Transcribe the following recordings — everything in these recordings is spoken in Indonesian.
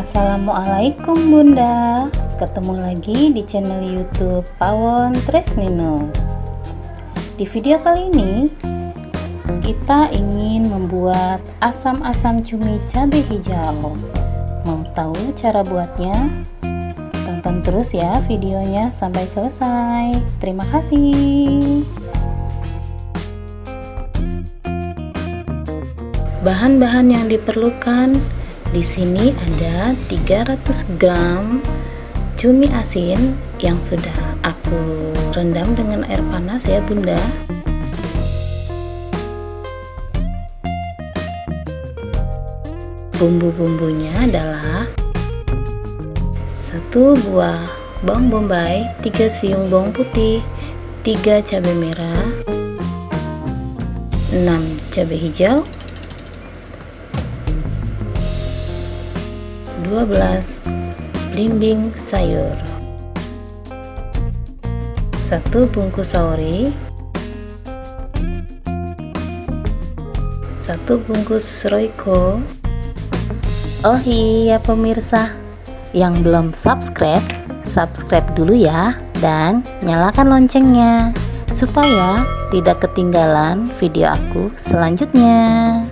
Assalamualaikum Bunda. Ketemu lagi di channel youtube Pawon Tresninus. Di video kali ini Kita ingin membuat asam-asam cumi cabai hijau. Mau tahu cara buatnya? Tonton terus ya videonya sampai selesai. Terima kasih. Bahan-bahan yang diperlukan di sini ada 300 gram cumi asin yang sudah aku rendam dengan air panas ya bunda. Bumbu-bumbunya adalah satu buah bawang bombay 3 siung bawang putih 3 cabai merah 6 cabai hijau 12 belimbing sayur. 1 bungkus sauri 1 bungkus roiko Oh iya pemirsa. Yang belum subscribe subscribe dulu ya dan nyalakan loncengnya supaya tidak ketinggalan video aku selanjutnya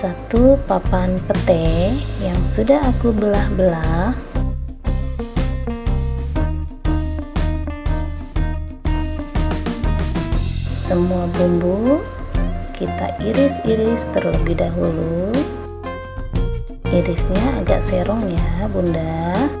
satu papan pete yang sudah aku belah-belah. Semua bumbu kita iris-iris terlebih dahulu. Irisnya agak serong ya bunda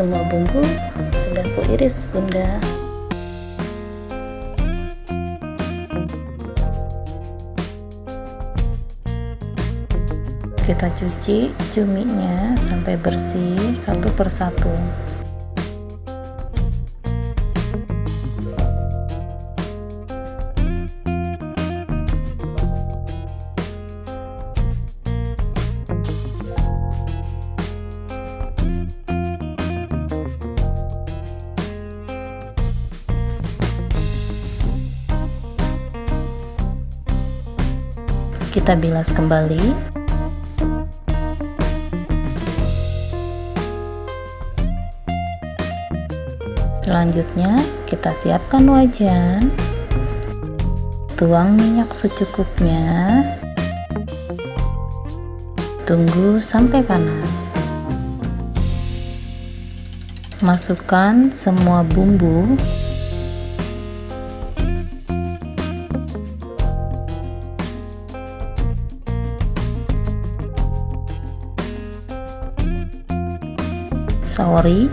semua bumbu sudah ku iris sudah. Kita cuci cuminya sampai bersih satu persatu kita bilas kembali. Selanjutnya kita siapkan wajan. Tuang minyak secukupnya. Tunggu sampai panas. Masukkan semua bumbu saori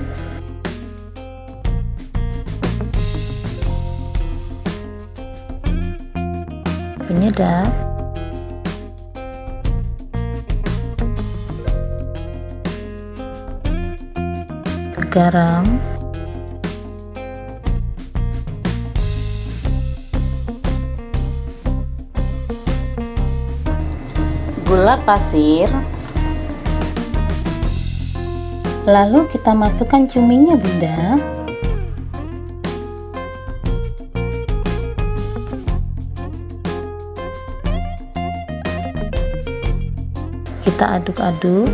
penyedap garam. Gula pasir Lalu kita masukkan cuminya bunda. Kita aduk-aduk.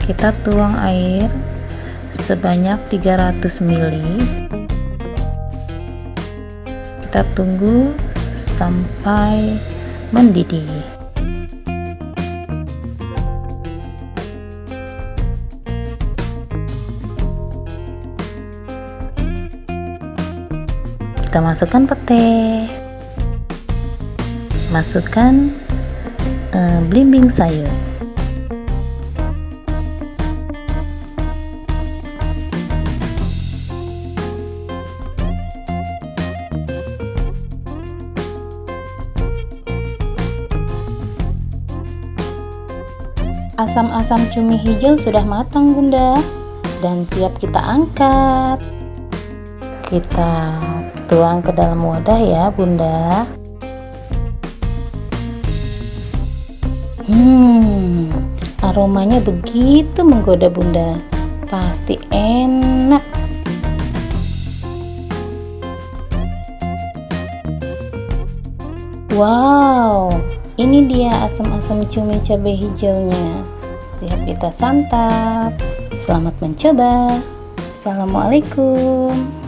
Kita tuang air sebanyak 300 ml kita tunggu sampai mendidih. Kita masukkan pete. Masukkan uh, blimbing sayur Asam-asam cumi hijau sudah matang bunda. Dan siap kita angkat. Kita tuang ke dalam wadah ya bunda. Hmm aromanya begitu menggoda bunda. Pasti enak. Wow ini dia asam-asam cumi cabai hijaunya. Siap kita santap. Selamat mencoba. Assalamualaikum